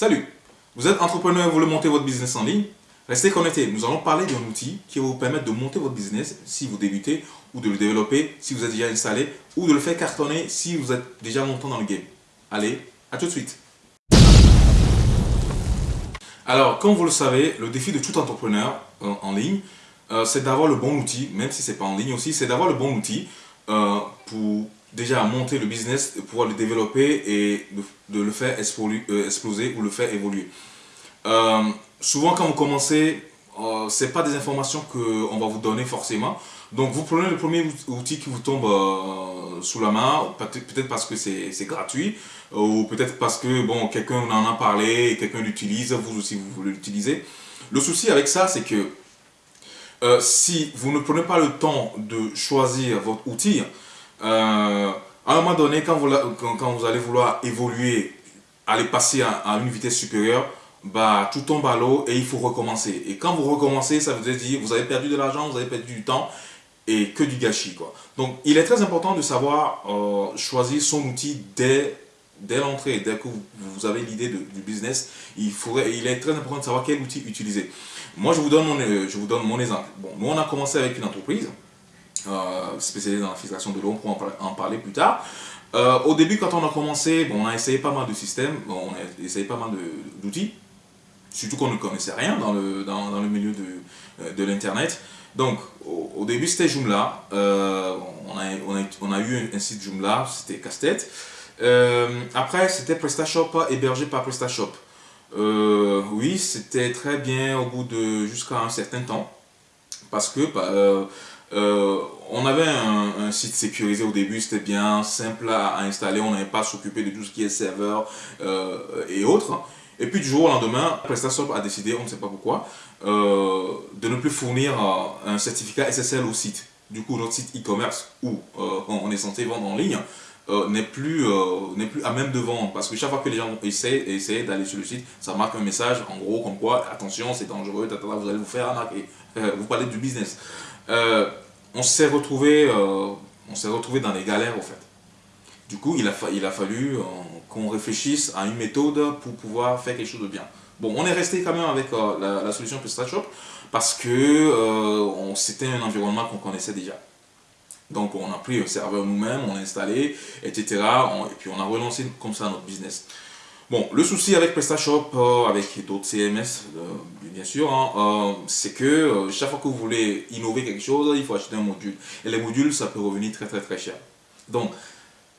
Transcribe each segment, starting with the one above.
Salut. Vous êtes entrepreneur et vous voulez monter votre business en ligne? Restez connectés, nous allons parler d'un outil qui va vous permettre de monter votre business si vous débutez ou de le développer si vous êtes déjà installé ou de le faire cartonner si vous êtes déjà longtemps dans le game. Allez, à tout de suite. Alors, comme vous le savez, le défi de tout entrepreneur euh, en ligne, euh, c'est d'avoir le bon outil, même si ce n'est pas en ligne aussi, c'est d'avoir le bon outil euh, pour déjà monter le business, pouvoir le développer et de, le faire euh, exploser ou le faire évoluer. Euh, souvent quand vous commencez, euh, ce n'est pas des informations qu'on va vous donner forcément. Donc vous prenez le premier outil qui vous tombe sous la main, peut-être parce que c'est gratuit, ou peut-être parce que bon quelqu'un en a parlé, quelqu'un l'utilise, vous aussi vous voulez l'utiliser. Le souci avec ça, c'est que si vous ne prenez pas le temps de choisir votre outil, euh, à un moment donné, quand vous, allez vouloir évoluer, aller passer à, une vitesse supérieure, bah, tout tombe à l'eau et il faut recommencer. Et quand vous recommencez, ça veut dire vous avez perdu de l'argent, vous avez perdu du temps et que du gâchis. Quoi. Donc, il est très important de savoir euh, choisir son outil dès, dès l'entrée, dès que vous, avez l'idée du business. Il, est très important de savoir quel outil utiliser. Moi, je vous donne mon, je vous donne mon exemple. Bon, nous, on a commencé avec une entreprise euh, spécialisé dans la filtration de l'eau, on pourra en parler plus tard. Euh, au début, quand on a commencé, bon, on a essayé pas mal de systèmes, on a essayé pas mal d'outils, surtout qu'on ne connaissait rien dans le, dans, dans le milieu de, euh, de l'Internet. Donc, au, début, c'était Joomla. Euh, on, a, on, a, eu un, site Joomla, c'était casse-tête. après, c'était PrestaShop, hébergé par PrestaShop. oui, c'était très bien au bout de jusqu'à un certain temps. Parce que bah, euh, on avait un, site sécurisé au début, c'était bien simple à, installer, on n'avait pas à s'occuper de tout ce qui est serveur euh, et autres. Et puis du jour au lendemain, PrestaShop a décidé, on ne sait pas pourquoi, euh, de ne plus fournir un certificat SSL au site. Du coup, notre site e-commerce, où on est censé vendre en ligne, n'est plus, plus à même de vendre. Parce que chaque fois que les gens essaient, d'aller sur le site, ça marque un message, en gros, comme quoi, attention, c'est dangereux, vous allez vous faire arnaquer. vous parlez du business. On s'est retrouvé, euh, dans les galères au fait. Du coup, il a, fallu euh, qu'on réfléchisse à une méthode pour pouvoir faire quelque chose de bien. Bon, on est resté quand même avec la, solution PrestaShop parce que c'était un environnement qu'on connaissait déjà. Donc, on a pris un serveur nous-mêmes, on l'a installé, etc. et puis, on a relancé comme ça notre business. Bon, le souci avec PrestaShop, euh, avec d'autres CMS, euh, bien sûr, hein, euh, c'est que chaque fois que vous voulez innover quelque chose, il faut acheter un module. Et les modules, ça peut revenir très très très cher. Donc,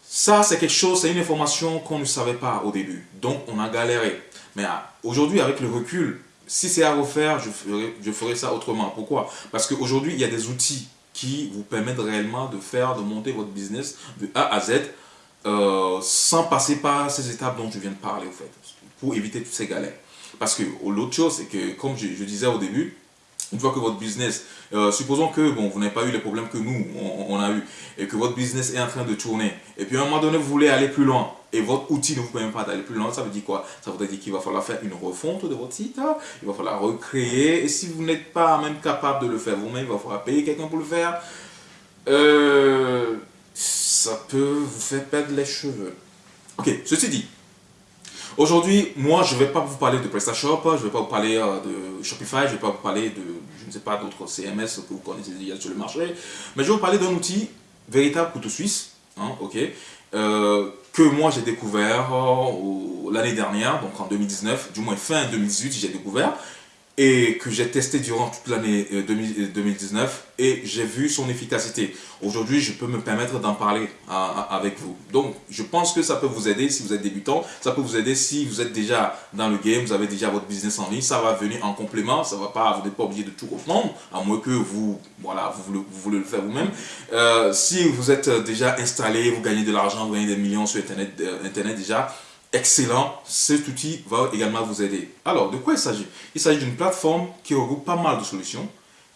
ça c'est quelque chose, c'est une information qu'on ne savait pas au début. Donc, on a galéré. Mais aujourd'hui, avec le recul, si c'est à refaire, je ferai, je ferai ça autrement. Pourquoi? Parce qu'aujourd'hui, il y a des outils qui vous permettent réellement de faire, de monter votre business de A à Z euh, sans passer par ces étapes dont je viens de parler, au fait, pour éviter toutes ces galères. Parce que l'autre chose, c'est que, comme je, disais au début, une fois que votre business, euh, supposons que bon, vous n'avez pas eu les problèmes que nous, on, a eu, et que votre business est en train de tourner, et puis à un moment donné, vous voulez aller plus loin, et votre outil ne vous permet pas d'aller plus loin, ça veut dire quoi? Ça veut dire qu'il va falloir faire une refonte de votre site, il va falloir recréer, et si vous n'êtes pas même capable de le faire vous-même, il va falloir payer quelqu'un pour le faire. Euh, ça peut vous faire perdre les cheveux. Ok, ceci dit, aujourd'hui, moi, je ne vais pas vous parler de PrestaShop, je ne vais pas vous parler euh, de Shopify, je ne vais pas vous parler de, je ne sais pas, d'autres CMS que vous connaissez déjà sur le marché, mais je vais vous parler d'un outil véritable couteau suisse, hein, ok, euh, que moi j'ai découvert euh, l'année dernière, donc en 2019, du moins fin 2018 j'ai découvert, et que j'ai testé durant toute l'année 2019 euh, et j'ai vu son efficacité. Aujourd'hui, je peux me permettre d'en parler avec vous. Donc, je pense que ça peut vous aider si vous êtes débutant, ça peut vous aider si vous êtes déjà dans le game, vous avez déjà votre business en ligne, ça va venir en complément, ça va pas, vous n'êtes pas obligé de tout reprendre, à moins que vous, voilà, vous, voulez, le faire vous-même. Euh, si vous êtes déjà installé, vous gagnez de l'argent, vous gagnez des millions sur euh, Internet déjà, excellent, cet outil va également vous aider. Alors, de quoi il s'agit? Il s'agit d'une plateforme qui regroupe pas mal de solutions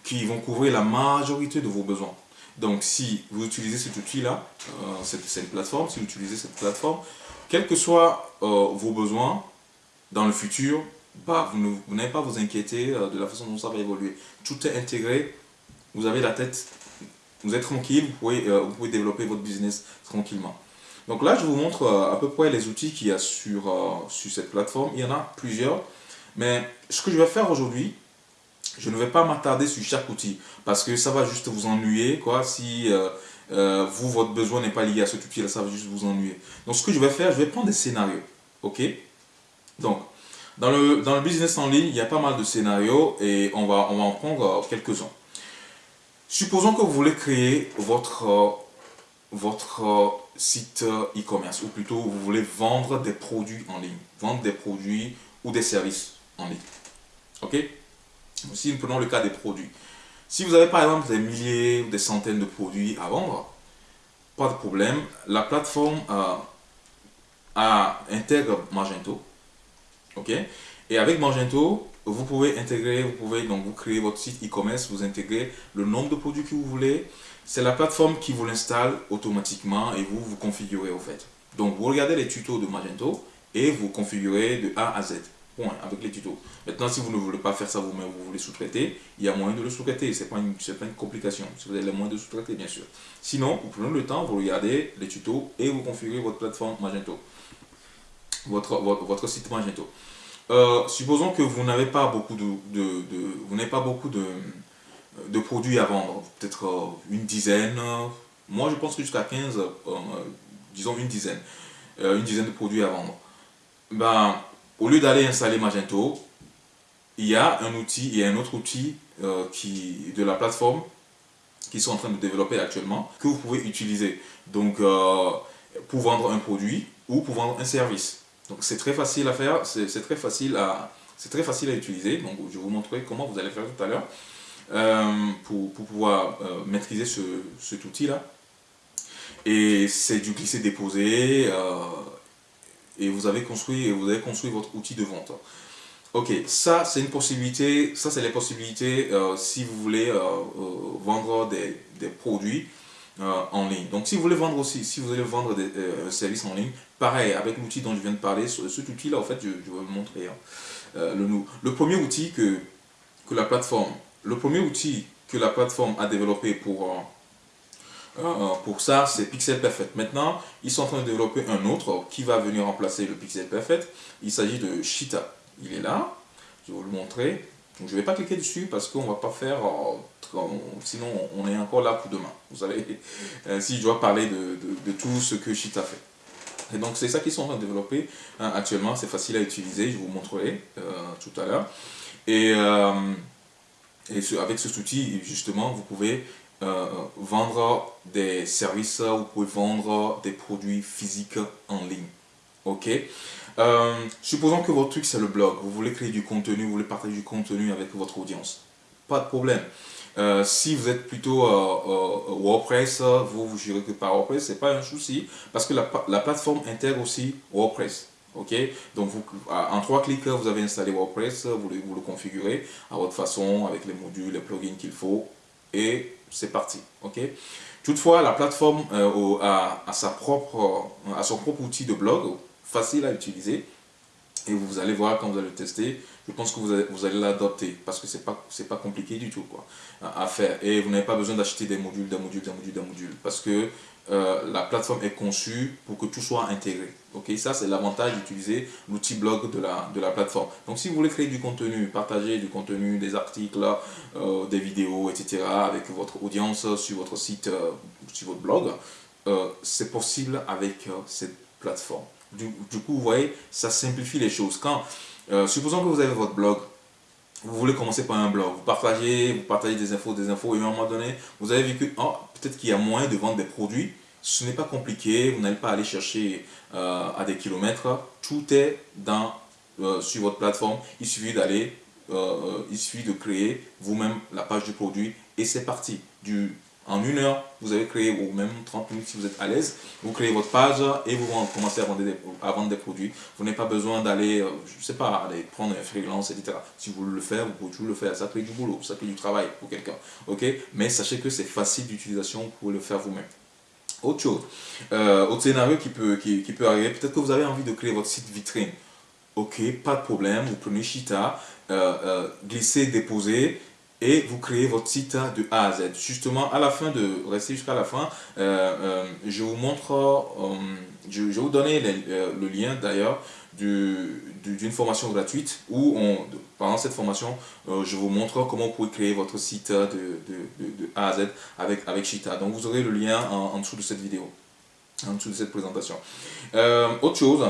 qui vont couvrir la majorité de vos besoins. Donc, si vous utilisez cet outil-là, euh, c'est une plateforme, si vous utilisez cette plateforme, quels que soient euh, vos besoins dans le futur, bah, vous n'avez pas vous inquiéter euh, de la façon dont ça va évoluer. Tout est intégré, vous avez la tête, vous êtes tranquille, vous pouvez développer votre business tranquillement. Donc là, je vous montre euh, à peu près les outils qu'il y a sur, euh, sur cette plateforme. Il y en a plusieurs. Mais ce que je vais faire aujourd'hui, je ne vais pas m'attarder sur chaque outil parce que ça va juste vous ennuyer quoi si euh, vous votre besoin n'est pas lié à cet outil là ça va juste vous ennuyer donc ce que je vais faire je vais prendre des scénarios ok? Donc dans le, dans le business en ligne il y a pas mal de scénarios et on va, on va en prendre quelques-uns supposons que vous voulez créer votre votre site e-commerce ou plutôt vous voulez vendre des produits en ligne, vendre des produits ou des services en ligne. Ok? Si nous prenons le cas des produits. Si vous avez par exemple des milliers ou des centaines de produits à vendre, pas de problème. La plateforme euh, a, intègre Magento. Ok? Et avec Magento, vous pouvez intégrer, vous pouvez donc vous créer votre site e-commerce, vous intégrez le nombre de produits que vous voulez, c'est la plateforme qui vous l'installe automatiquement et vous vous configurez au fait. Donc vous regardez les tutos de Magento et vous configurez de A à Z. Point, avec les tutos. Maintenant, si vous ne voulez pas faire ça vous-même, vous voulez sous-traiter, il y a moyen de le sous-traiter. Ce n'est pas, une, pas une complication. Si vous avez les moyens de sous-traiter, bien sûr. Sinon, vous prenez le temps, vous regardez les tutos et vous configurez votre plateforme Magento. Votre, votre, site Magento. Euh, supposons que vous n'avez pas beaucoup de, vous n'avez pas beaucoup de, produits à vendre, peut-être euh, une dizaine, moi je pense que jusqu'à 15, euh, disons une dizaine, euh, une dizaine de produits à vendre. Ben, au lieu d'aller installer Magento, il y a un outil, il y a un autre outil qui, de la plateforme qui sont en train de développer actuellement, que vous pouvez utiliser. Donc, pour vendre un produit ou pour vendre un service. Donc, c'est très facile à faire, c'est très facile à, utiliser. Donc, je vais vous montrer comment vous allez faire tout à l'heure. Euh, pour, pouvoir euh, maîtriser ce, cet outil-là. Et c'est du glisser-déposer. Euh, et vous avez construit, vous avez construit votre outil de vente. Ok, ça c'est une possibilité, ça c'est les possibilités si vous voulez vendre des, des produits en ligne. Donc si vous voulez vendre aussi, si vous voulez vendre des services en ligne, pareil, avec l'outil dont je viens de parler, cet outil-là, en fait, je, vais vous montrer. Hein. le, le premier outil que, que la plateforme le premier outil que la plateforme a développé pour, euh, euh, pour ça, c'est Pixel Perfect. Maintenant, ils sont en train de développer un autre qui va venir remplacer le Pixel Perfect. Il s'agit de Cheetah. Il est là. Je vais vous le montrer. je ne vais pas cliquer dessus parce qu'on ne va pas faire... Euh, sinon, on est encore là pour demain. Vous savez, si je dois parler de, de, tout ce que Cheetah fait. Et donc, c'est ça qu'ils sont en train de développer hein, actuellement. C'est facile à utiliser. Je vous montrerai tout à l'heure. Et... Et avec ce outil, justement, vous pouvez euh, vendre des services, vous pouvez vendre des produits physiques en ligne. Ok? Euh, Supposons que votre truc c'est le blog, vous voulez créer du contenu, vous voulez partager du contenu avec votre audience. Pas de problème. Euh, si vous êtes plutôt WordPress, vous vous gérez que par WordPress, c'est pas un souci parce que la, la plateforme intègre aussi WordPress. Ok, donc en trois clics, vous avez installé WordPress, vous le, configurez à votre façon avec les modules, les plugins qu'il faut et c'est parti. Ok? Toutefois, la plateforme euh, a, sa propre, a son propre outil de blog facile à utiliser et vous allez voir quand vous allez le tester, je pense que vous allez, vous allez l'adopter parce que c'est pas c'est pas compliqué du tout quoi à faire et vous n'avez pas besoin d'acheter des modules, des modules, des modules, des modules parce que euh, la plateforme est conçue pour que tout soit intégré. Ok, ça c'est l'avantage d'utiliser l'outil blog de la, de la plateforme. Donc si vous voulez créer du contenu, partager du contenu, des articles, euh, des vidéos, etc. avec votre audience sur votre site, euh, sur votre blog, c'est possible avec cette plateforme. Du, coup, vous voyez, ça simplifie les choses. Quand, supposons que vous avez votre blog, vous voulez commencer par un blog, vous partagez, vous partagez des infos, des infos, et à un moment donné, vous avez vu que oh, peut-être qu'il y a moyen de vendre des produits. Ce n'est pas compliqué, vous n'allez pas aller chercher euh, à des kilomètres. Tout est dans, euh, sur votre plateforme. Il suffit d'aller, euh, il suffit de créer vous-même la page du produit et c'est parti. Du, en une heure, vous avez créé, ou même 30 minutes si vous êtes à l'aise, vous créez votre page et vous commencez à vendre des, produits. Vous n'avez pas besoin d'aller, je ne sais pas, aller prendre un freelance, etc. Si vous voulez le faire, vous pouvez toujours le faire. Ça crée du boulot, ça crée du travail pour quelqu'un. ok? Mais sachez que c'est facile d'utilisation, vous pouvez le faire vous-même. Autre chose, euh, autre scénario qui peut, qui, peut arriver, peut-être que vous avez envie de créer votre site vitrine. Ok, pas de problème, vous prenez Cheetah, euh, euh, glissez, déposez, et vous créez votre site de A à Z. Justement, à la fin de, rester jusqu'à la fin, je vous montre, je, vais vous donner le lien d'ailleurs d'une formation gratuite où on, pendant cette formation, je vous montre comment vous pouvez créer votre site de, de, A à Z avec, avec Shita. Donc vous aurez le lien en, dessous de cette vidéo, en dessous de cette présentation. autre chose,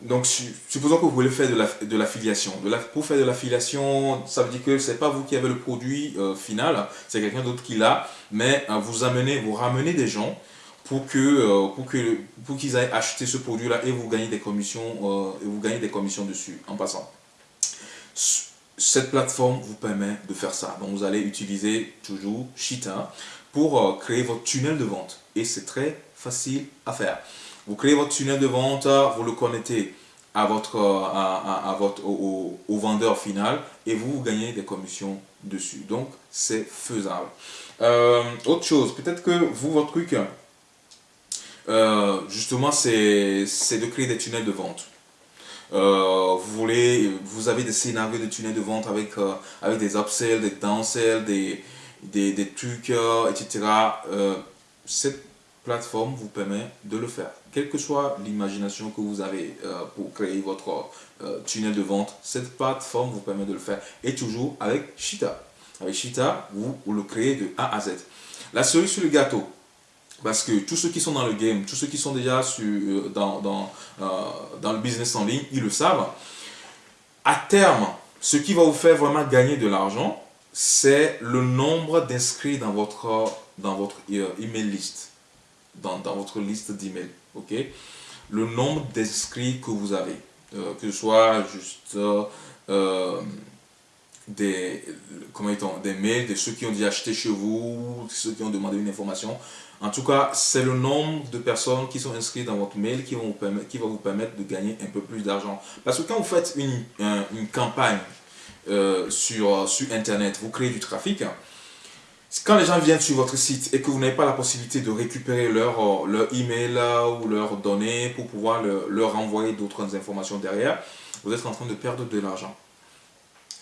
donc, supposons que vous voulez faire de. La, de pour faire de l'affiliation, ça veut dire que ce n'est pas vous qui avez le produit euh, final, c'est quelqu'un d'autre qui l'a, mais euh, vous amenez, vous ramenez des gens pour euh, pour que pour qu'ils aillent acheter ce produit-là et vous gagnez des commissions et vous gagnez des commissions dessus en passant. Cette plateforme vous permet de faire ça. Donc, vous allez utiliser toujours Shita pour créer votre tunnel de vente et c'est très facile à faire. Vous créez votre tunnel de vente, vous le connectez à votre, à, votre, au, vendeur final et vous, gagnez des commissions dessus. Donc, c'est faisable. Euh, autre chose, peut-être que vous, votre truc, euh, justement, c'est de créer des tunnels de vente. Euh, vous voulez, vous avez des scénarios de tunnels de vente avec, avec des upsells, des downsells, des, des, des trucs, etc. cette plateforme vous permet de le faire. Quelle que soit l'imagination que vous avez euh, pour créer votre euh, tunnel de vente, cette plateforme vous permet de le faire. Et toujours avec Shita. Avec Shita, vous, le créez de A à Z. La cerise sur le gâteau, parce que tous ceux qui sont dans le game, tous ceux qui sont déjà sur, euh, dans, dans, le business en ligne, ils le savent. À terme, ce qui va vous faire vraiment gagner de l'argent, c'est le nombre d'inscrits dans votre, dans votre email list dans, votre liste d'emails. ok? Le nombre d'inscrits que vous avez, euh, que ce soit juste euh, des, comment des mails de ceux qui ont déjà acheté chez vous, ceux qui ont demandé une information. En tout cas, c'est le nombre de personnes qui sont inscrites dans votre mail qui, vont vous permettre, qui va vous permettre de gagner un peu plus d'argent. Parce que quand vous faites une, une campagne euh, sur, sur Internet, vous créez du trafic, quand les gens viennent sur votre site et que vous n'avez pas la possibilité de récupérer leur, euh, leur email ou leurs données pour pouvoir leur envoyer d'autres informations derrière, vous êtes en train de perdre de l'argent.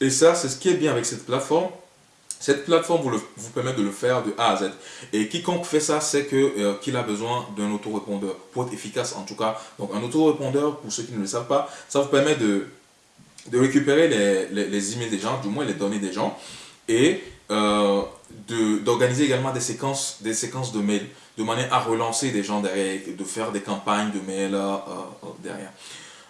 Et ça, c'est ce qui est bien avec cette plateforme. Cette plateforme vous, vous permet de le faire de A à Z. Et quiconque fait ça, c'est euh, qu'il a besoin d'un autorépondeur pour être efficace en tout cas. Donc un autorépondeur, pour ceux qui ne le savent pas, ça vous permet de, de récupérer les, les, les emails des gens, du moins les données des gens. Et euh, d'organiser également des séquences, des séquences de mails, de manière à relancer des gens derrière, de faire des campagnes de mails euh, euh, derrière.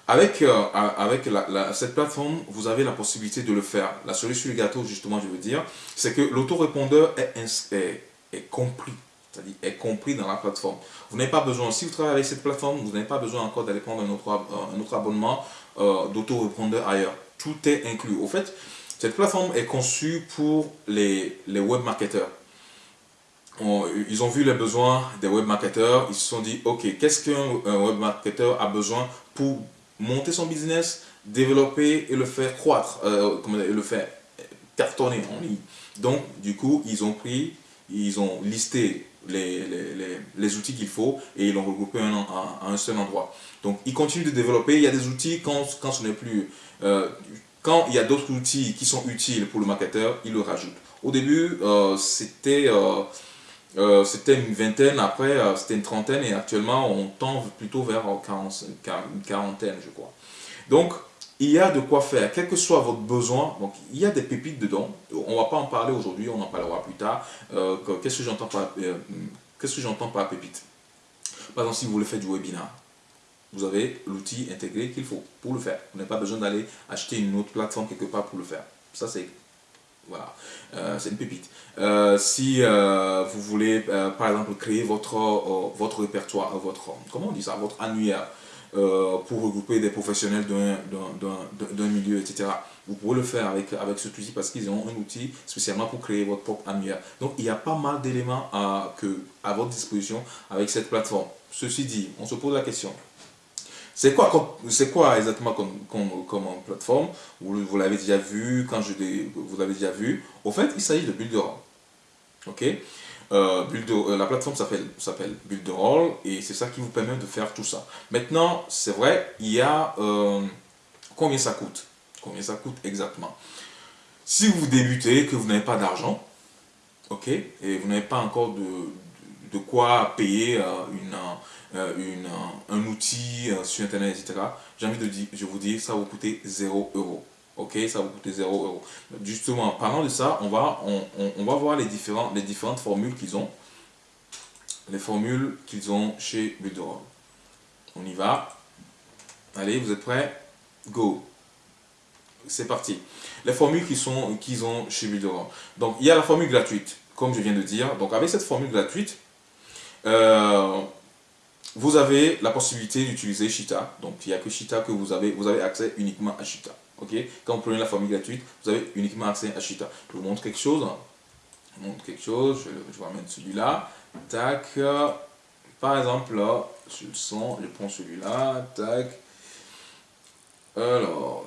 Avec, avec cette plateforme, vous avez la possibilité de le faire. La solution du gâteau, justement, je veux dire, c'est que l'autorépondeur est, est, est compris c'est-à-dire est compris dans la plateforme. Vous n'avez pas besoin, si vous travaillez avec cette plateforme, vous n'avez pas besoin encore d'aller prendre un autre, un autre abonnement euh, d'autorépondeur ailleurs. Tout est inclus. Au fait, cette plateforme est conçue pour les, les web marketeurs. ils ont vu les besoins des web marketeurs, ils se sont dit, ok, qu'est-ce qu'un web marketeur a besoin pour monter son business, développer et le faire croître, euh, et le faire cartonner en ligne. Donc, du coup, ils ont pris, ils ont listé les, les, les, outils qu'il faut et ils l'ont regroupé à un seul endroit. Donc, ils continuent de développer. Il y a des outils quand, quand ce n'est plus... Euh, quand il y a d'autres outils qui sont utiles pour le marketeur, il le rajoute. Au début, euh, c'était euh, euh, c'était une vingtaine, après c'était une trentaine et actuellement on tend plutôt vers une quarantaine, je crois. Donc, il y a de quoi faire, quel que soit votre besoin. Donc, il y a des pépites dedans. On ne va pas en parler aujourd'hui, on en parlera plus tard. Qu'est-ce que j'entends par, pépite Par exemple, si vous voulez faire du webinar, vous avez l'outil intégré qu'il faut pour le faire. Vous n'avez pas besoin d'aller acheter une autre plateforme quelque part pour le faire. Ça, c'est voilà, euh, c'est une pépite. Euh, si euh, vous voulez, par exemple, créer votre, votre répertoire, votre, comment on dit ça, votre annuaire pour regrouper des professionnels d'un milieu, etc. Vous pouvez le faire avec, avec cet outil parce qu'ils ont un outil spécialement pour créer votre propre annuaire. Donc, il y a pas mal d'éléments à, à votre disposition avec cette plateforme. Ceci dit, on se pose la question, c'est quoi, exactement comme, comme, plateforme? Vous, l'avez déjà vu, quand je vous l'avez déjà vu. Au fait, il s'agit de Builderall. Ok? Euh, euh, La plateforme s'appelle Builderall et c'est ça qui vous permet de faire tout ça. Maintenant, c'est vrai, il y a euh, combien ça coûte? Combien ça coûte exactement? Si vous débutez, que vous n'avez pas d'argent, ok, et vous n'avez pas encore de, de quoi payer une, une, un outil sur Internet, etc., j'ai envie de dire, je vous dis, ça vous coûter 0 euros. Ok, ça vous coûter 0 euros. Justement, parlant de ça, on va, on, on, va voir les, différents, les différentes formules qu'ils ont. Les formules qu'ils ont chez Builderall. On y va. Allez, vous êtes prêts? Go C'est parti. Les formules qu'ils qu'ils ont chez Builderall. Donc, il y a la formule gratuite, comme je viens de dire. Donc, avec cette formule gratuite, euh, vous avez la possibilité d'utiliser Shita. Donc, il n'y a que Shita que vous avez. Vous avez accès uniquement à Shita. Ok? Quand vous prenez la formule gratuite, vous avez uniquement accès à Shita. Je vous montre quelque chose. Je vous montre quelque chose. Je, vais mettre celui-là. Tac. Par exemple, là, sur le son, je prends celui-là. Tac. Alors.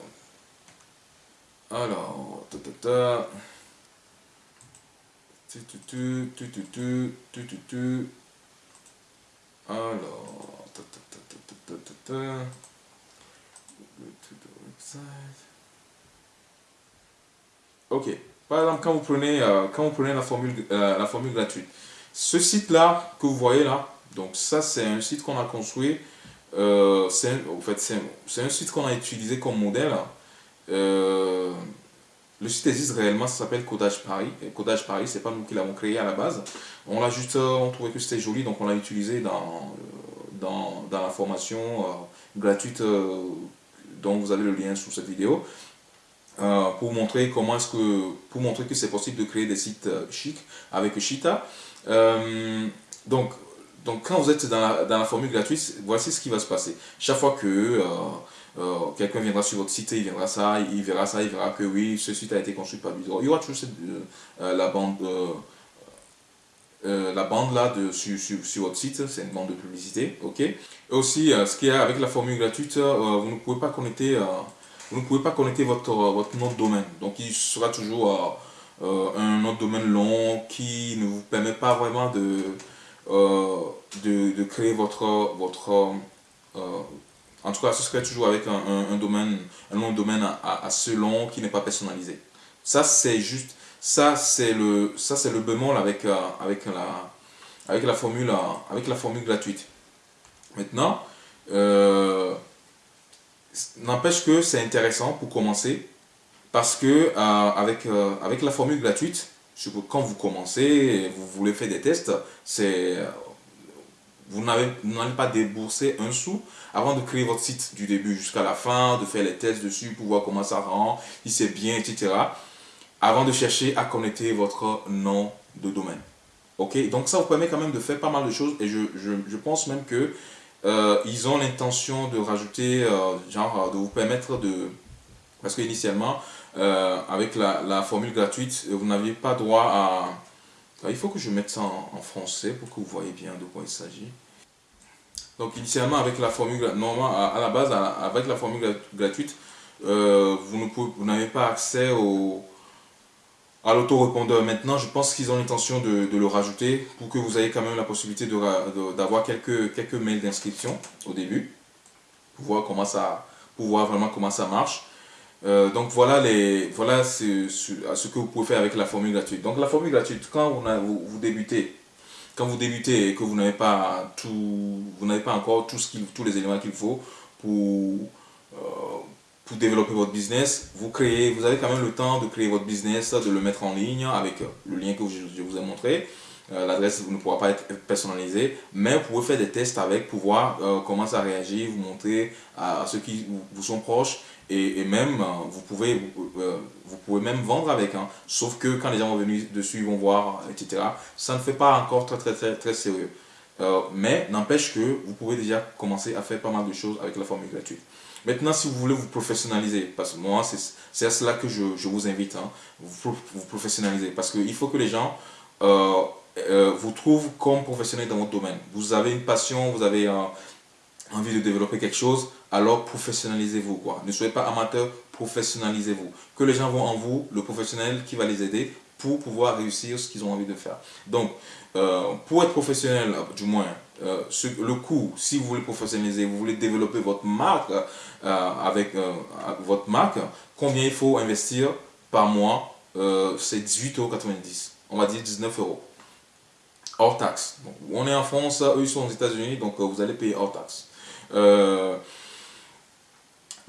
Alors. Ta, ta, ta. Tu, tu, tu, tu, tu, tu, tu, tu. Alors, Ok. Par exemple, quand vous prenez, euh, quand vous prenez la, formule, euh, la formule gratuite, ce site-là que vous voyez là, donc ça c'est un site qu'on a construit, euh, c'est en fait, un site qu'on a utilisé comme modèle. Euh, le site existe réellement, ça s'appelle Codage Paris. Codage Paris, c'est pas nous qui l'avons créé à la base. On l'a juste, on trouvait que c'était joli, donc on l'a utilisé dans, dans, dans, la formation gratuite dont vous avez le lien sous cette vidéo. Euh, pour montrer comment est-ce que pour montrer que c'est possible de créer des sites euh, chics avec Shita. Euh, donc donc quand vous êtes dans la, dans la, formule gratuite, voici ce qui va se passer. Chaque fois que quelqu'un viendra sur votre site, il viendra ça, il verra ça, il verra que oui, ce site a été construit par Bidro. Il y aura toujours la bande la bande là de, sur, sur, votre site, c'est une bande de publicité, ok. Et aussi, ce qu'il y a avec la formule gratuite, vous ne pouvez pas connecter vous ne pouvez pas connecter votre, votre nom de domaine. Donc il sera toujours euh, euh, un nom de domaine long qui ne vous permet pas vraiment de, euh, de, créer votre... votre en tout cas, ce serait toujours avec un, domaine, un nom de domaine assez long qui n'est pas personnalisé. Ça, c'est juste... Ça, c'est le, ça, c'est le bémol avec, avec, la, avec, la formule, avec la formule gratuite. Maintenant, N'empêche que c'est intéressant pour commencer parce que euh, avec, euh, avec la formule gratuite, quand vous commencez, vous voulez faire des tests, c'est vous n'allez pas débourser un sou avant de créer votre site du début jusqu'à la fin, de faire les tests dessus pour voir comment ça rend, si c'est bien, etc. Avant de chercher à connecter votre nom de domaine. Ok, donc ça vous permet quand même de faire pas mal de choses et je, je, pense même que euh, ils ont l'intention de rajouter, euh, genre, euh, de vous permettre de... Parce qu'initialement, avec la, la, formule gratuite, vous n'aviez pas droit à... Il faut que je mette ça en, français pour que vous voyez bien de quoi il s'agit. Donc initialement, avec la formule, normalement, à, la base, avec la formule gratuite, vous n'avez pas accès au, à l'autorépondeur. Maintenant, je pense qu'ils ont l'intention de, le rajouter pour que vous ayez quand même la possibilité d'avoir quelques, quelques mails d'inscription au début pour voir, comment ça, pour voir vraiment comment ça marche. Euh, donc voilà, les, voilà ce, ce, que vous pouvez faire avec la formule gratuite. Donc la formule gratuite, quand vous, vous, débutez, quand vous débutez et que vous n'avez pas tout, vous n'avez pas encore tout ce tous les éléments qu'il faut pour, euh, pour développer votre business, vous créez, vous avez quand même le temps de créer votre business, de le mettre en ligne avec le lien que je, vous ai montré. Euh, l'adresse ne pourra pas être personnalisée, mais vous pouvez faire des tests avec pour voir comment ça réagit, vous montrer à, ceux qui vous, sont proches et, même euh, vous, pouvez, vous pouvez même vendre avec. Hein. sauf que quand les gens vont venir dessus, ils vont voir, etc. Ça ne fait pas encore très très très, très sérieux. mais n'empêche que vous pouvez déjà commencer à faire pas mal de choses avec la formule gratuite. Maintenant, si vous voulez vous professionnaliser, parce que moi, c'est à cela que je, je vous invite, hein, vous, vous professionnaliser, parce qu'il faut que les gens euh, euh, vous trouvent comme professionnel dans votre domaine. Vous avez une passion, vous avez euh, envie de développer quelque chose, alors professionnalisez-vous. Ne soyez pas amateur, professionnalisez-vous. Que les gens voient en vous le professionnel qui va les aider pour pouvoir réussir ce qu'ils ont envie de faire. Donc, pour être professionnel, du moins, euh, le coût, si vous voulez professionnaliser, vous voulez développer votre marque euh, avec euh, votre marque, combien il faut investir par mois, c'est 18,90€. On va dire 19 euros. Hors taxe. on est en France, eux ils sont aux États-Unis, donc vous allez payer hors taxe.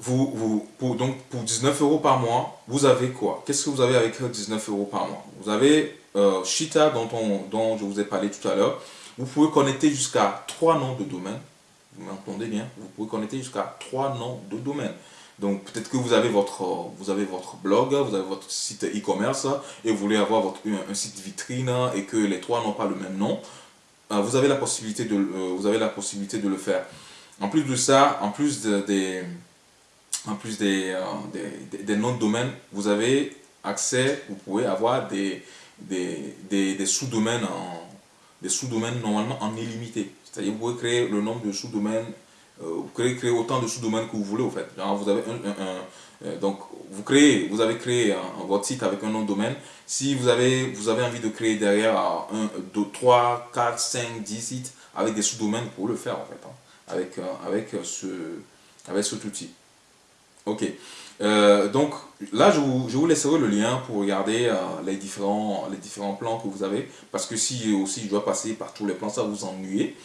Vous, vous, pour, donc pour 19 euros par mois, vous avez quoi? Qu'est-ce que vous avez avec 19 euros par mois? Vous avez euh, Shita dont, on, dont je vous ai parlé tout à l'heure. Vous pouvez connecter jusqu'à trois noms de domaine. Vous m'entendez bien? Vous pouvez connecter jusqu'à trois noms de domaine. Donc peut-être que vous avez, votre, vous avez votre blog, vous avez votre site e-commerce et vous voulez avoir un, site vitrine et que les trois n'ont pas le même nom. Euh, vous, avez la possibilité de, euh, vous avez la possibilité de le faire. En plus de ça, en plus des, en plus des, des noms de domaine, vous avez accès, vous pouvez avoir des, des, des, sous-domaines des sous-domaines normalement en illimité. C'est-à-dire vous pouvez créer le nombre de sous-domaines, euh, vous pouvez créer autant de sous-domaines que vous voulez au fait. vous avez un, euh, donc vous créez, vous avez créé votre site avec un nom de domaine. Si vous avez, vous avez envie de créer derrière 1, 2, 3, 4, 5, 10 sites avec des sous-domaines, pour le faire en fait, hein, avec, euh, avec, ce, avec cet outil. Ok. Euh, donc là, je vous, je vous, laisserai le lien pour regarder euh, les, différents, les différents plans que vous avez. Parce que si aussi je dois passer par tous les plans, ça vous ennuyer.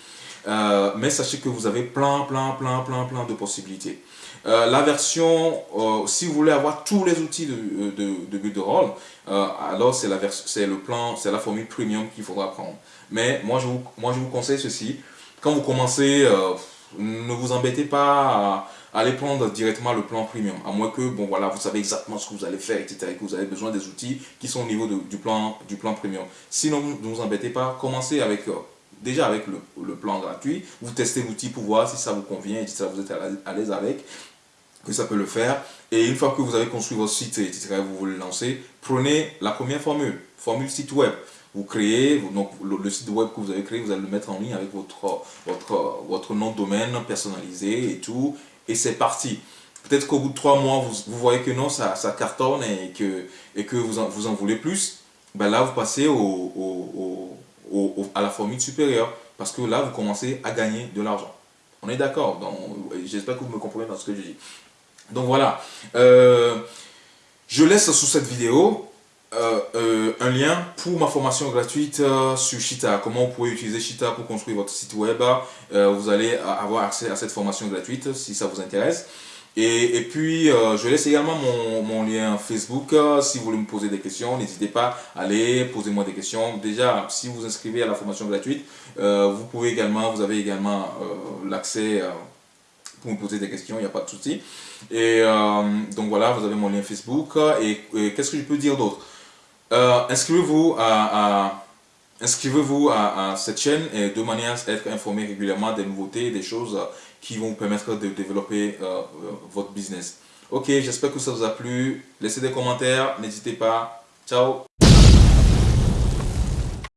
Euh, mais sachez que vous avez plein, plein, plein, plein, plein de possibilités. la version, si vous voulez avoir tous les outils de, de, de rôle, alors c'est le plan, c'est la formule premium qu'il faudra prendre. Mais moi je, vous, moi, je vous conseille ceci. Quand vous commencez, ne vous embêtez pas à aller prendre directement le plan premium. À moins que, bon voilà, vous savez exactement ce que vous allez faire, etc. Et que vous avez besoin des outils qui sont au niveau du, plan, du plan premium. Sinon, ne vous embêtez pas. Commencez avec, euh, déjà avec le, plan gratuit. Vous testez l'outil pour voir si ça vous convient, etc. Vous êtes à l'aise avec que ça peut le faire. Et une fois que vous avez construit votre site, etc., vous voulez le lancer, prenez la première formule, formule site web vous créez, donc le, site web que vous avez créé, vous allez le mettre en ligne avec votre, votre, votre nom de domaine personnalisé et tout, et c'est parti. Peut-être qu'au bout de trois mois, vous, vous, voyez que non, ça, ça cartonne et que, et que vous, en, vous en voulez plus, ben là, vous passez au, au, à la formule supérieure, parce que là, vous commencez à gagner de l'argent. On est d'accord J'espère que vous me comprenez dans ce que je dis. Donc voilà, euh, je laisse sous cette vidéo euh, euh, un lien pour ma formation gratuite euh, sur Shita. Comment vous pouvez utiliser Shita pour construire votre site web. vous allez avoir accès à cette formation gratuite si ça vous intéresse. Et, et puis, je laisse également mon, mon lien Facebook. si vous voulez me poser des questions, n'hésitez pas à aller poser moi des questions. Déjà, si vous inscrivez à la formation gratuite, vous pouvez également, vous avez également l'accès pour me poser des questions, il n'y a pas de souci. Et donc voilà, vous avez mon lien Facebook. et qu'est-ce que je peux dire d'autre? Euh, inscrivez-vous à, inscrivez-vous à, cette chaîne et de manière à être informé régulièrement des nouveautés, des choses qui vont vous permettre de développer euh, votre business. Ok, j'espère que ça vous a plu. Laissez des commentaires, n'hésitez pas. Ciao